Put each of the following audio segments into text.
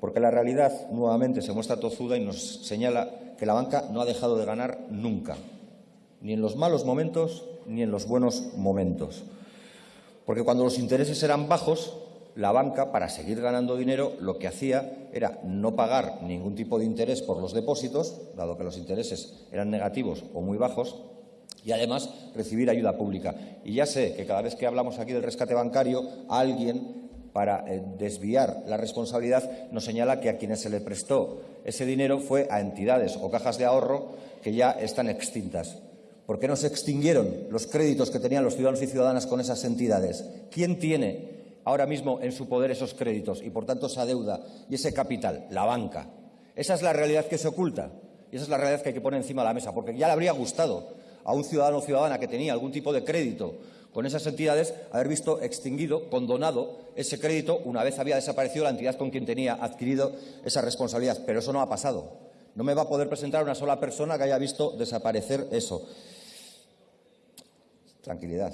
porque la realidad nuevamente se muestra tozuda y nos señala que la banca no ha dejado de ganar nunca, ni en los malos momentos ni en los buenos momentos. Porque cuando los intereses eran bajos, la banca, para seguir ganando dinero, lo que hacía era no pagar ningún tipo de interés por los depósitos, dado que los intereses eran negativos o muy bajos, y además recibir ayuda pública. Y ya sé que cada vez que hablamos aquí del rescate bancario, alguien, para eh, desviar la responsabilidad, nos señala que a quienes se le prestó ese dinero fue a entidades o cajas de ahorro que ya están extintas. ¿Por qué no se extinguieron los créditos que tenían los ciudadanos y ciudadanas con esas entidades? ¿Quién tiene ahora mismo en su poder esos créditos y, por tanto, esa deuda y ese capital? La banca. Esa es la realidad que se oculta y esa es la realidad que hay que poner encima de la mesa, porque ya le habría gustado a un ciudadano o ciudadana que tenía algún tipo de crédito con esas entidades haber visto extinguido, condonado ese crédito una vez había desaparecido la entidad con quien tenía adquirido esa responsabilidad. Pero eso no ha pasado. No me va a poder presentar una sola persona que haya visto desaparecer eso. Tranquilidad.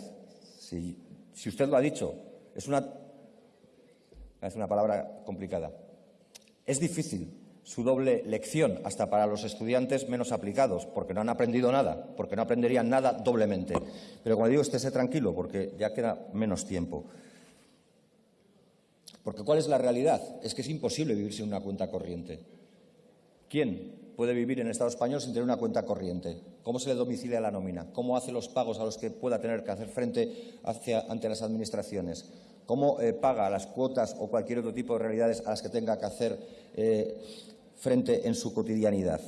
Si, usted lo ha dicho, es una, es una palabra complicada. Es difícil su doble lección, hasta para los estudiantes menos aplicados, porque no han aprendido nada, porque no aprenderían nada doblemente. Pero como digo, estése tranquilo, porque ya queda menos tiempo. Porque ¿cuál es la realidad? Es que es imposible vivir sin una cuenta corriente. ¿Quién puede vivir en el Estado español sin tener una cuenta corriente? ¿Cómo se le domicilia la nómina? ¿Cómo hace los pagos a los que pueda tener que hacer frente ante las administraciones? ¿Cómo eh, paga las cuotas o cualquier otro tipo de realidades a las que tenga que hacer eh, frente en su cotidianidad?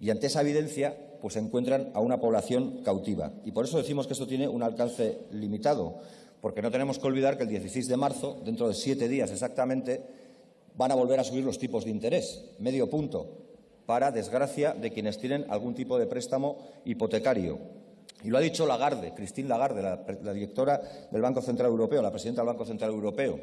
Y ante esa evidencia, pues encuentran a una población cautiva. Y por eso decimos que esto tiene un alcance limitado, porque no tenemos que olvidar que el 16 de marzo, dentro de siete días exactamente, van a volver a subir los tipos de interés, medio punto, para desgracia de quienes tienen algún tipo de préstamo hipotecario. Y lo ha dicho Lagarde, Christine Lagarde, la, directora del Banco Central Europeo, la presidenta del Banco Central Europeo,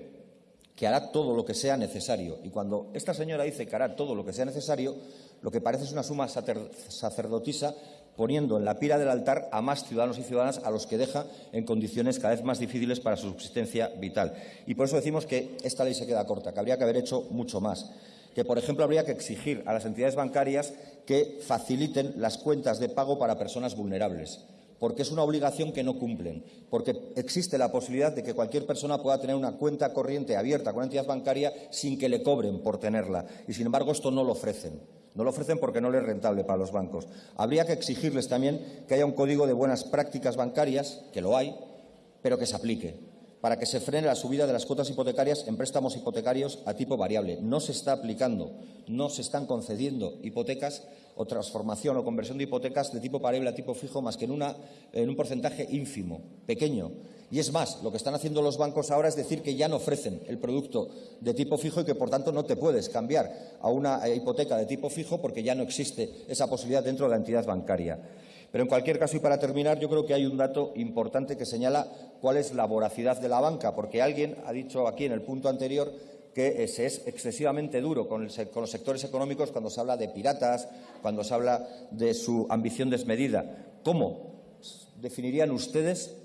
que hará todo lo que sea necesario. Y cuando esta señora dice que hará todo lo que sea necesario, lo que parece es una suma sacerdotisa poniendo en la pira del altar a más ciudadanos y ciudadanas a los que deja en condiciones cada vez más difíciles para su subsistencia vital. Y por eso decimos que esta ley se queda corta, que habría que haber hecho mucho más que, por ejemplo, habría que exigir a las entidades bancarias que faciliten las cuentas de pago para personas vulnerables porque es una obligación que no cumplen, porque existe la posibilidad de que cualquier persona pueda tener una cuenta corriente abierta con una entidad bancaria sin que le cobren por tenerla. Y, sin embargo, esto no lo ofrecen. No lo ofrecen porque no les es rentable para los bancos. Habría que exigirles también que haya un código de buenas prácticas bancarias, que lo hay, pero que se aplique para que se frene la subida de las cuotas hipotecarias en préstamos hipotecarios a tipo variable. No se está aplicando, no se están concediendo hipotecas o transformación o conversión de hipotecas de tipo variable a tipo fijo más que en, en un porcentaje ínfimo, pequeño. Y es más, lo que están haciendo los bancos ahora es decir que ya no ofrecen el producto de tipo fijo y que, por tanto, no te puedes cambiar a una hipoteca de tipo fijo porque ya no existe esa posibilidad dentro de la entidad bancaria. Pero, en cualquier caso, y para terminar, yo creo que hay un dato importante que señala cuál es la voracidad de la banca, porque alguien ha dicho aquí en el punto anterior que se es excesivamente duro con, los sectores económicos cuando se habla de piratas, cuando se habla de su ambición desmedida. ¿Cómo definirían ustedes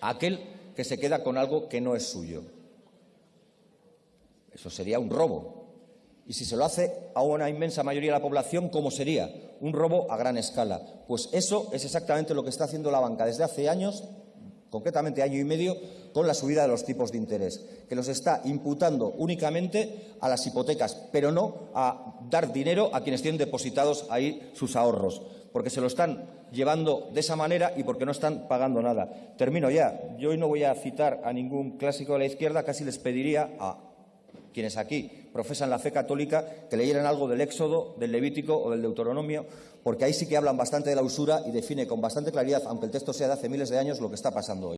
a aquel que se queda con algo que no es suyo? Eso sería un robo, y si se lo hace a una inmensa mayoría de la población, ¿cómo sería? Un robo a gran escala. Pues eso es exactamente lo que está haciendo la banca desde hace años, concretamente año y medio, con la subida de los tipos de interés, que los está imputando únicamente a las hipotecas, pero no a dar dinero a quienes tienen depositados ahí sus ahorros, porque se lo están llevando de esa manera y porque no están pagando nada. Termino ya. Yo hoy no voy a citar a ningún clásico de la izquierda, casi les pediría a quienes aquí profesan la fe católica, que leyeran algo del Éxodo, del Levítico o del Deuteronomio, porque ahí sí que hablan bastante de la usura y define con bastante claridad, aunque el texto sea de hace miles de años, lo que está pasando hoy.